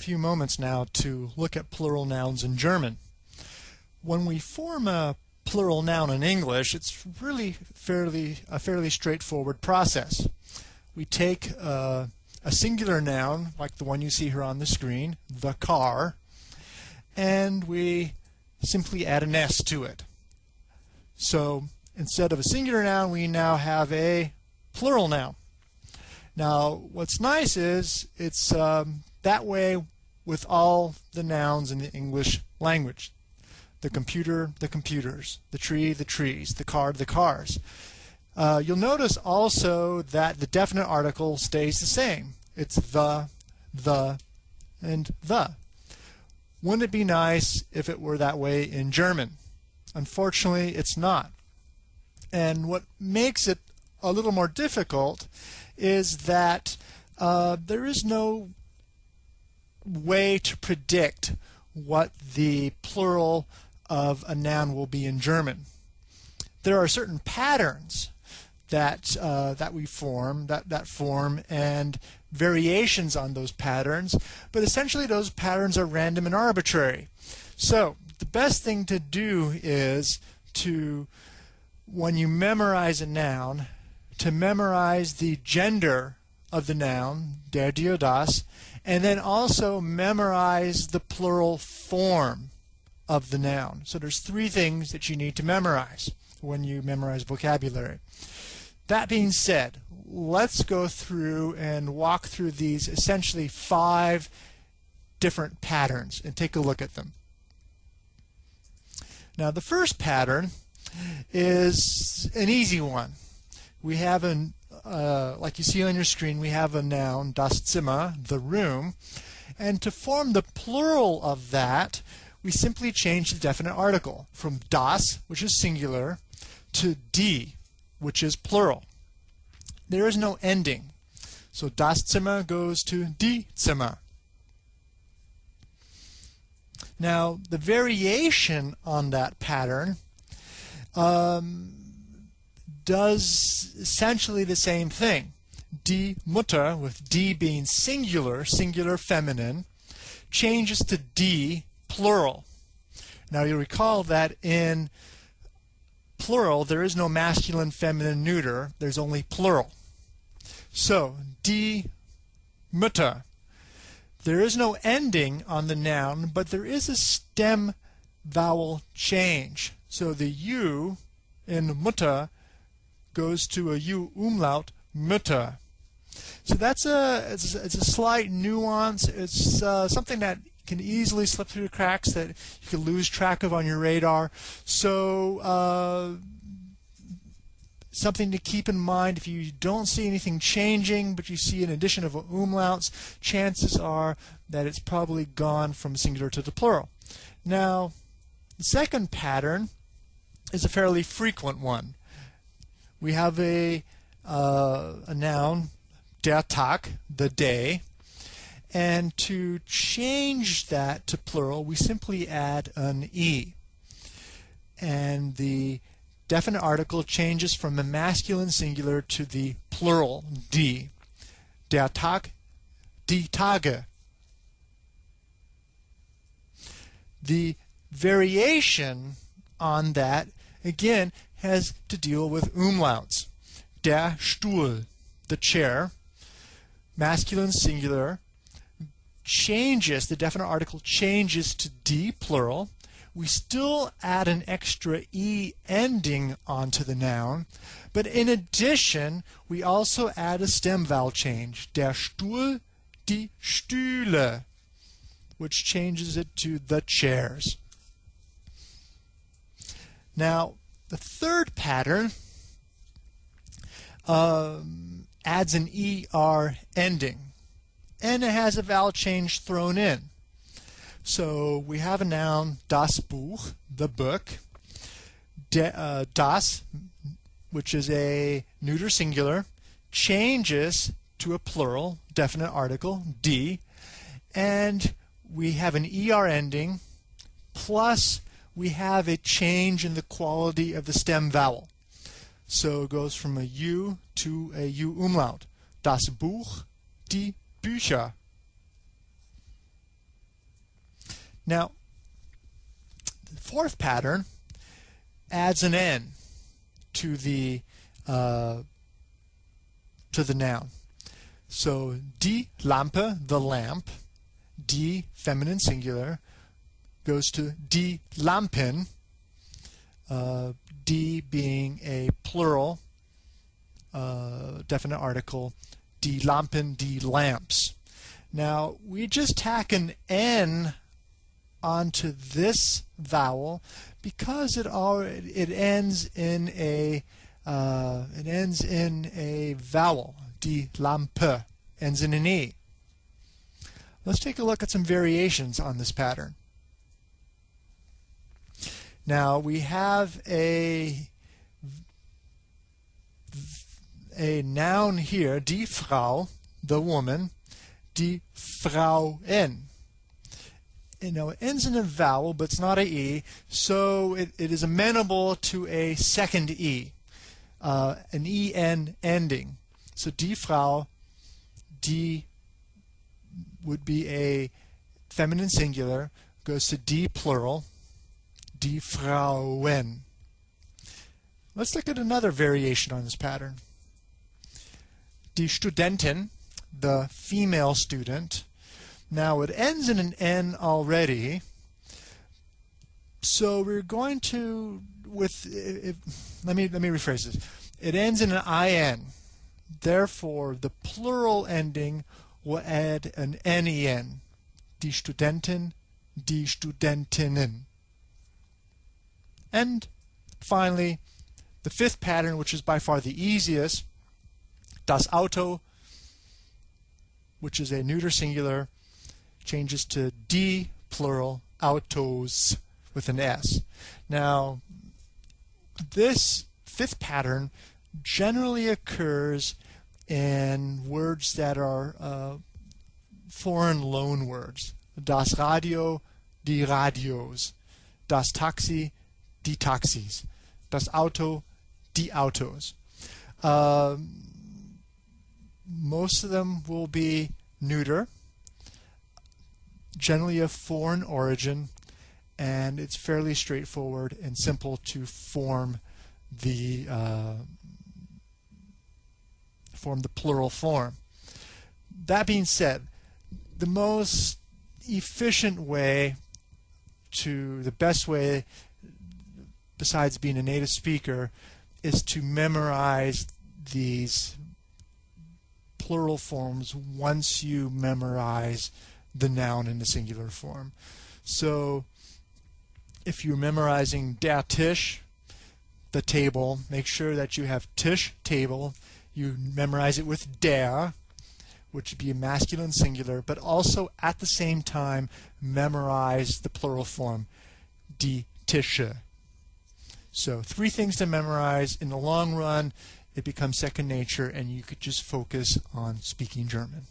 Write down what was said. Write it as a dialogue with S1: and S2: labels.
S1: few moments now to look at plural nouns in German. When we form a plural noun in English, it's really fairly a fairly straightforward process. We take uh, a singular noun, like the one you see here on the screen, the car, and we simply add an S to it. So instead of a singular noun, we now have a plural noun. Now, what's nice is it's um, that way with all the nouns in the English language. The computer, the computers, the tree, the trees, the car, the cars. Uh, you'll notice also that the definite article stays the same. It's the, the, and the. Wouldn't it be nice if it were that way in German? Unfortunately, it's not. And what makes it a little more difficult is that uh, there is no way to predict what the plural of a noun will be in German. There are certain patterns that uh, that we form that that form and variations on those patterns, but essentially those patterns are random and arbitrary. So the best thing to do is to when you memorize a noun to memorize the gender of the noun, der, dir, das, and then also memorize the plural form of the noun. So there's three things that you need to memorize when you memorize vocabulary. That being said, let's go through and walk through these essentially five different patterns and take a look at them. Now the first pattern is an easy one we have an uh, like you see on your screen, we have a noun, das Zimmer, the room. And to form the plural of that, we simply change the definite article from das, which is singular, to die, which is plural. There is no ending. So das Zimmer goes to die Zimmer. Now, the variation on that pattern um, does essentially the same thing. Die Mutter, with die being singular, singular feminine, changes to die plural. Now you recall that in plural there is no masculine, feminine, neuter, there's only plural. So, die Mutter. There is no ending on the noun, but there is a stem vowel change. So the U in Mutter goes to a U umlaut, Mütter. So that's a it's, it's a slight nuance. It's uh, something that can easily slip through the cracks that you can lose track of on your radar. So uh, something to keep in mind if you don't see anything changing but you see an addition of umlauts chances are that it's probably gone from singular to the plural now the second pattern is a fairly frequent one we have a, uh, a noun, der Tag, the day. And to change that to plural, we simply add an E. And the definite article changes from the masculine singular to the plural, die. Der Tag, die Tage. The variation on that, again, has to deal with umlauts. Der Stuhl, the chair, masculine singular, changes, the definite article changes to die plural. We still add an extra E ending onto the noun, but in addition, we also add a stem vowel change. Der Stuhl, die Stühle, which changes it to the chairs. Now, the third pattern um, adds an ER ending. And it has a vowel change thrown in. So we have a noun, das Buch, the book, De, uh, das, which is a neuter singular, changes to a plural, definite article, D, and we have an ER ending plus we have a change in the quality of the stem vowel. So it goes from a U to a U umlaut. Das Buch, die Bücher. Now, the fourth pattern adds an N to the uh, to the noun. So die Lampe, the lamp, die feminine singular, goes to die Lampen, uh, being a plural uh, definite article, die Lampen, die lamps. Now we just tack an N onto this vowel because it already it ends in a uh, it ends in a vowel. Die Lampe ends in an e. Let's take a look at some variations on this pattern. Now we have a a noun here, die Frau, the woman, die Frauen. You know, it ends in a vowel, but it's not a e, so it, it is amenable to a second e, uh, an en ending. So die Frau, die would be a feminine singular, goes to die plural, die Frauen. Let's look at another variation on this pattern. Die Studentin, the female student. Now it ends in an N already, so we're going to with if, let me let me rephrase this. It ends in an IN. Therefore, the plural ending will add an NEN. Die Studentin, die Studentinnen. And finally, the fifth pattern, which is by far the easiest, das Auto, which is a neuter singular, changes to D plural autos with an S. Now, this fifth pattern generally occurs in words that are uh, foreign loan words. Das Radio, die Radios. Das Taxi, die Taxis. Das Auto, die Autos. Um, most of them will be neuter, generally of foreign origin, and it's fairly straightforward and simple to form the uh, form the plural form. That being said, the most efficient way to the best way besides being a native speaker is to memorize these plural forms once you memorize the noun in the singular form. So if you're memorizing der Tisch, the table, make sure that you have Tisch table. You memorize it with der, which would be a masculine singular, but also at the same time memorize the plural form, die Tische. So three things to memorize. In the long run, it becomes second nature and you could just focus on speaking German.